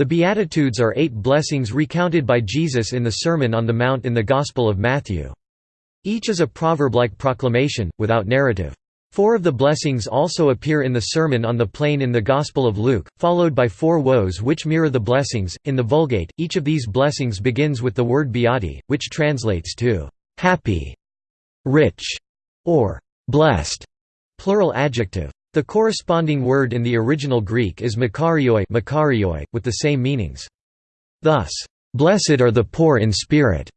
The Beatitudes are eight blessings recounted by Jesus in the Sermon on the Mount in the Gospel of Matthew. Each is a proverb-like proclamation, without narrative. Four of the blessings also appear in the Sermon on the Plain in the Gospel of Luke, followed by four woes which mirror the blessings. In the Vulgate, each of these blessings begins with the word beati, which translates to happy, rich, or blessed, plural adjective. The corresponding word in the original Greek is makarioi, makarioi with the same meanings. Thus, blessed are the poor in spirit,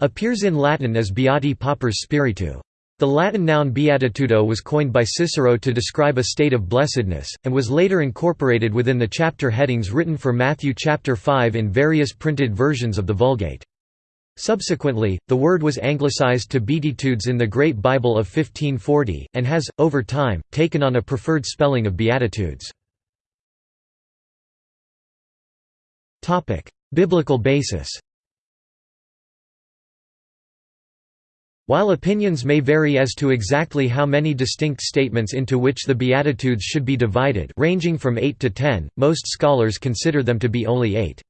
appears in Latin as beati pauperes spiritu. The Latin noun beatitudo was coined by Cicero to describe a state of blessedness, and was later incorporated within the chapter headings written for Matthew chapter 5 in various printed versions of the Vulgate. Subsequently, the word was anglicized to Beatitudes in the Great Bible of 1540, and has, over time, taken on a preferred spelling of Beatitudes. Biblical basis While opinions may vary as to exactly how many distinct statements into which the Beatitudes should be divided ranging from 8 to 10, most scholars consider them to be only 8.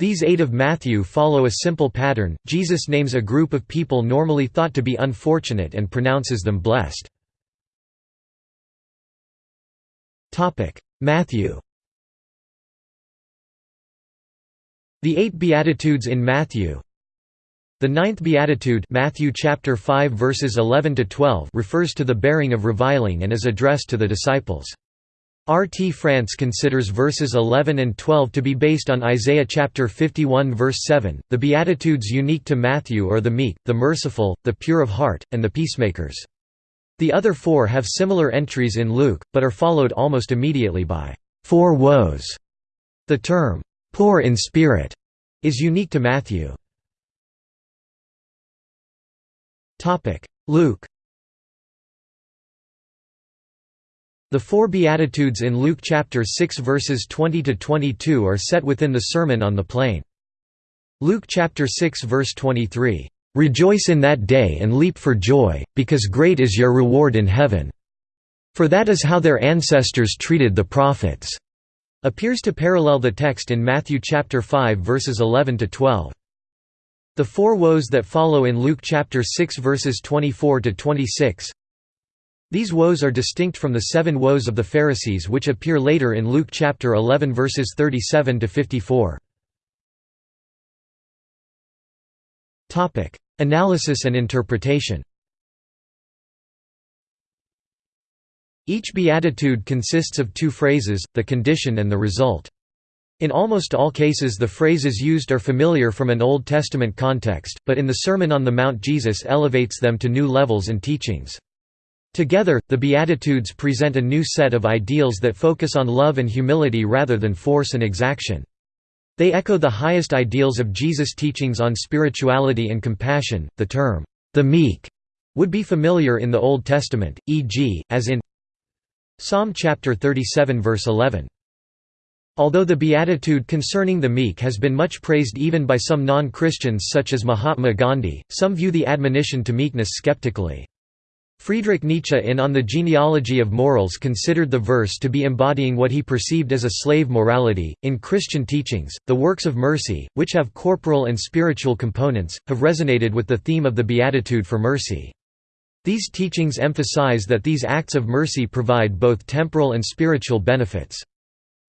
These eight of Matthew follow a simple pattern, Jesus names a group of people normally thought to be unfortunate and pronounces them blessed. Matthew The eight Beatitudes in Matthew The ninth Beatitude Matthew chapter 5 verses 11 to 12 refers to the bearing of reviling and is addressed to the disciples. R. T. France considers verses 11 and 12 to be based on Isaiah chapter 51 verse 7. The Beatitudes unique to Matthew are the meek, the merciful, the pure of heart, and the peacemakers. The other four have similar entries in Luke, but are followed almost immediately by four woes. The term, poor in spirit, is unique to Matthew. Luke The four Beatitudes in Luke chapter 6 verses 20 to 22 are set within the Sermon on the Plain. Luke chapter 6 verse 23, "Rejoice in that day and leap for joy, because great is your reward in heaven. For that is how their ancestors treated the prophets." Appears to parallel the text in Matthew chapter 5 verses 11 to 12. The four woes that follow in Luke chapter 6 verses 24 to 26 these woes are distinct from the seven woes of the Pharisees which appear later in Luke chapter 11 verses 37 to 54. Topic: Analysis and interpretation. Each beatitude consists of two phrases, the condition and the result. In almost all cases the phrases used are familiar from an Old Testament context, but in the Sermon on the Mount Jesus elevates them to new levels and teachings. Together, the Beatitudes present a new set of ideals that focus on love and humility rather than force and exaction. They echo the highest ideals of Jesus' teachings on spirituality and compassion. The term, the meek, would be familiar in the Old Testament, e.g., as in Psalm chapter 37 verse 11. Although the beatitude concerning the meek has been much praised even by some non-Christians such as Mahatma Gandhi, some view the admonition to meekness skeptically. Friedrich Nietzsche in On the Genealogy of Morals considered the verse to be embodying what he perceived as a slave morality. In Christian teachings, the works of mercy, which have corporal and spiritual components, have resonated with the theme of the Beatitude for mercy. These teachings emphasize that these acts of mercy provide both temporal and spiritual benefits.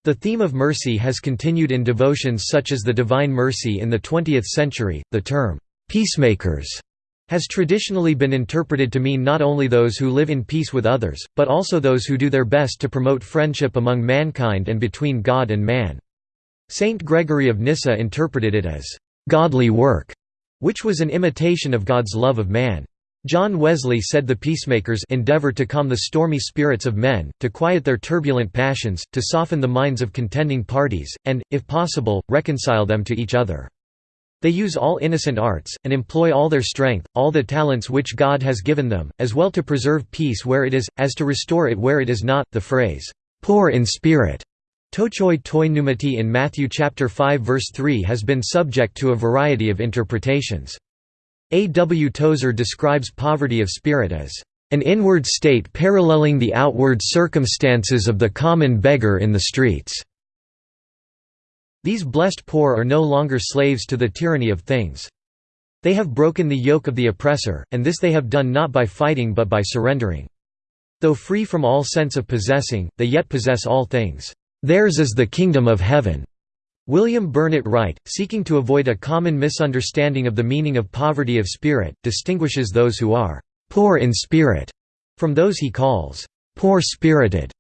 The theme of mercy has continued in devotions such as the Divine Mercy in the 20th century. The term, peacemakers has traditionally been interpreted to mean not only those who live in peace with others, but also those who do their best to promote friendship among mankind and between God and man. Saint Gregory of Nyssa interpreted it as, "...godly work", which was an imitation of God's love of man. John Wesley said the peacemakers endeavor to calm the stormy spirits of men, to quiet their turbulent passions, to soften the minds of contending parties, and, if possible, reconcile them to each other. They use all innocent arts, and employ all their strength, all the talents which God has given them, as well to preserve peace where it is, as to restore it where it is not. The phrase, poor in spirit, tochoi toi pneumati in Matthew chapter 5 verse 3 has been subject to a variety of interpretations. A. W. Tozer describes poverty of spirit as an inward state paralleling the outward circumstances of the common beggar in the streets. These blessed poor are no longer slaves to the tyranny of things. They have broken the yoke of the oppressor, and this they have done not by fighting but by surrendering. Though free from all sense of possessing, they yet possess all things. Theirs is the kingdom of heaven. William Burnet Wright, seeking to avoid a common misunderstanding of the meaning of poverty of spirit, distinguishes those who are poor in spirit from those he calls poor-spirited,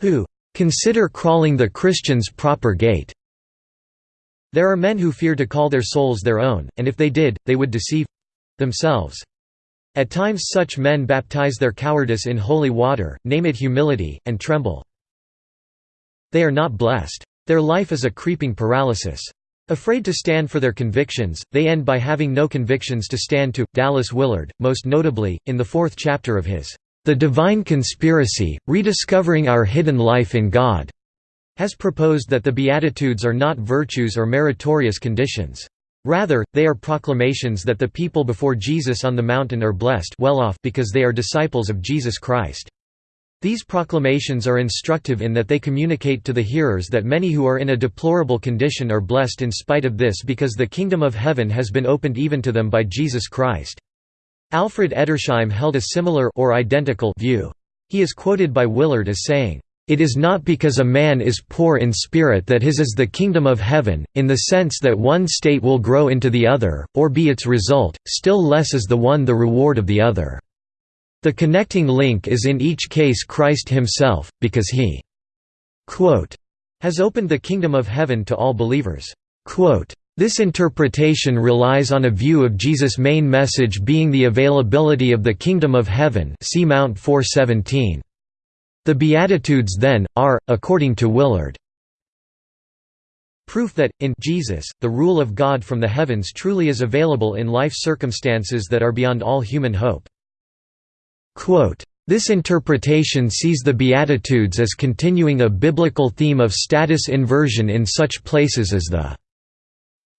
who consider crawling the Christian's proper gait. There are men who fear to call their souls their own, and if they did, they would deceive themselves. At times such men baptize their cowardice in holy water, name it humility, and tremble. They are not blessed. Their life is a creeping paralysis. Afraid to stand for their convictions, they end by having no convictions to stand to. Dallas Willard, most notably, in the fourth chapter of his The Divine Conspiracy, Rediscovering Our Hidden Life in God, has proposed that the Beatitudes are not virtues or meritorious conditions. Rather, they are proclamations that the people before Jesus on the mountain are blessed well off because they are disciples of Jesus Christ. These proclamations are instructive in that they communicate to the hearers that many who are in a deplorable condition are blessed in spite of this because the kingdom of heaven has been opened even to them by Jesus Christ. Alfred Edersheim held a similar or identical view. He is quoted by Willard as saying, it is not because a man is poor in spirit that his is the kingdom of heaven, in the sense that one state will grow into the other, or be its result, still less is the one the reward of the other. The connecting link is in each case Christ himself, because he has opened the kingdom of heaven to all believers. This interpretation relies on a view of Jesus' main message being the availability of the kingdom of heaven see Mount 417. The Beatitudes then, are, according to Willard, proof that, in Jesus, the rule of God from the heavens truly is available in life circumstances that are beyond all human hope. Quote, this interpretation sees the Beatitudes as continuing a biblical theme of status inversion in such places as the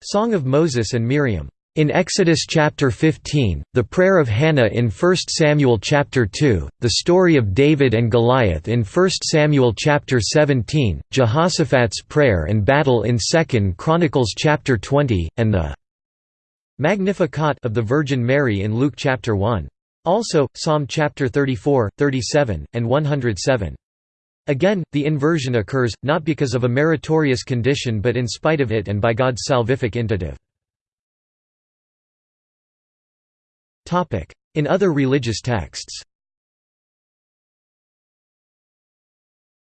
Song of Moses and Miriam. In Exodus chapter 15, the prayer of Hannah in 1 Samuel chapter 2, the story of David and Goliath in 1 Samuel chapter 17, Jehoshaphat's prayer and battle in 2 Chronicles chapter 20, and the Magnificat of the Virgin Mary in Luke chapter 1. Also, Psalm chapter 34, 37, and 107. Again, the inversion occurs, not because of a meritorious condition but in spite of it and by God's salvific intentive. In other religious texts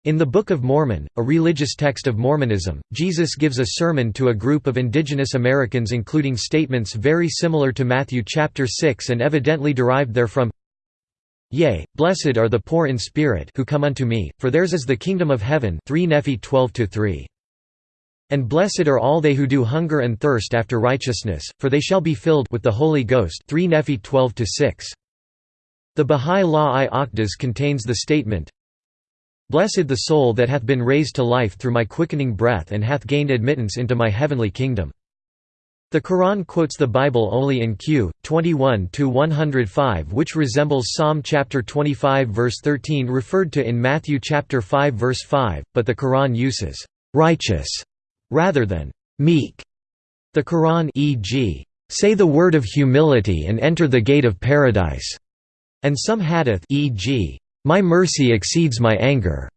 In the Book of Mormon, a religious text of Mormonism, Jesus gives a sermon to a group of indigenous Americans including statements very similar to Matthew chapter 6 and evidently derived therefrom Yea, blessed are the poor in spirit who come unto me, for theirs is the kingdom of heaven 3 Nephi 12 -3. And blessed are all they who do hunger and thirst after righteousness, for they shall be filled with the Holy Ghost 3 Nephi 12 -6. The Bahá'í Law i Aqdas contains the statement, Blessed the soul that hath been raised to life through my quickening breath and hath gained admittance into my heavenly kingdom. The Quran quotes the Bible only in Q. 21-105 which resembles Psalm chapter 25 verse 13 referred to in Matthew chapter 5 verse 5, but the Quran uses «righteous» rather than meek. The Quran e.g., say the word of humility and enter the gate of paradise, and some hadith e.g., my mercy exceeds my anger,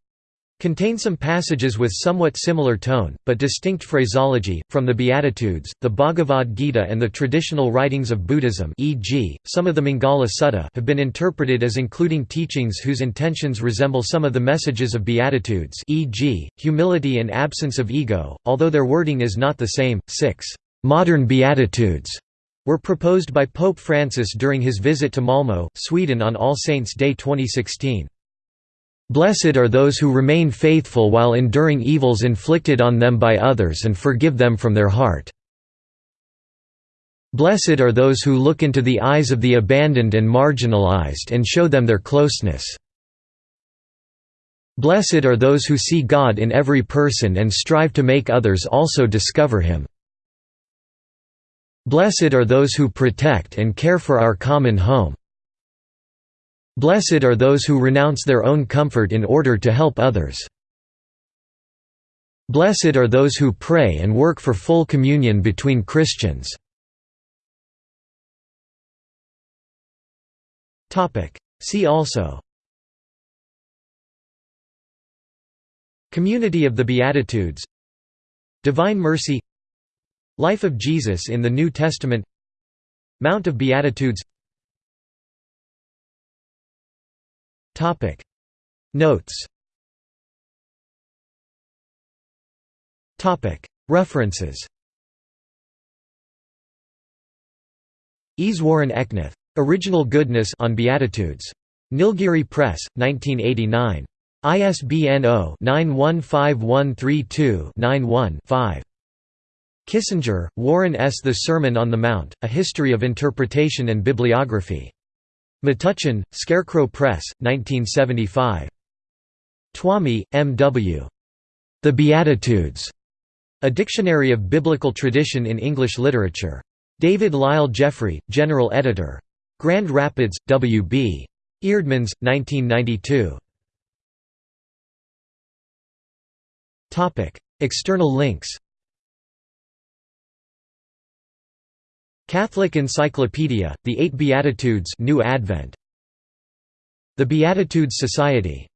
contain some passages with somewhat similar tone, but distinct phraseology, from the Beatitudes, the Bhagavad Gita and the traditional writings of Buddhism e.g., some of the Mangala Sutta have been interpreted as including teachings whose intentions resemble some of the messages of Beatitudes e.g., humility and absence of ego, although their wording is not the same. 6. Modern Beatitudes were proposed by Pope Francis during his visit to Malmö, Sweden on All Saints' Day 2016. Blessed are those who remain faithful while enduring evils inflicted on them by others and forgive them from their heart. Blessed are those who look into the eyes of the abandoned and marginalized and show them their closeness. Blessed are those who see God in every person and strive to make others also discover Him. Blessed are those who protect and care for our common home. Blessed are those who renounce their own comfort in order to help others. "...blessed are those who pray and work for full communion between Christians." See also. Community of the Beatitudes. Divine Mercy. Life of Jesus in the New Testament. Mount of Beatitudes Notes Topic References Easwaran Eknath. Original Goodness on Beatitudes. Nilgiri Press, 1989. ISBN 0-915132-91-5. Kissinger, Warren S. The Sermon on the Mount, A History of Interpretation and Bibliography. Metuchen, Scarecrow Press, 1975. Twomey, M. W. The Beatitudes. A Dictionary of Biblical Tradition in English Literature. David Lyle Jeffrey, General Editor. Grand Rapids, W. B. Eerdmans, 1992. External links Catholic Encyclopedia, The Eight Beatitudes New Advent. The Beatitudes Society